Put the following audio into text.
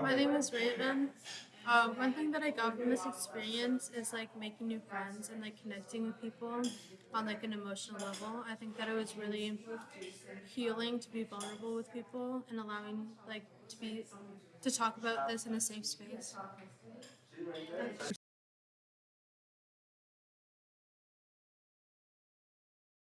My name is Raven. Uh, one thing that I got from this experience is like making new friends and like connecting with people on like an emotional level. I think that it was really healing to be vulnerable with people and allowing like to be to talk about this in a safe space.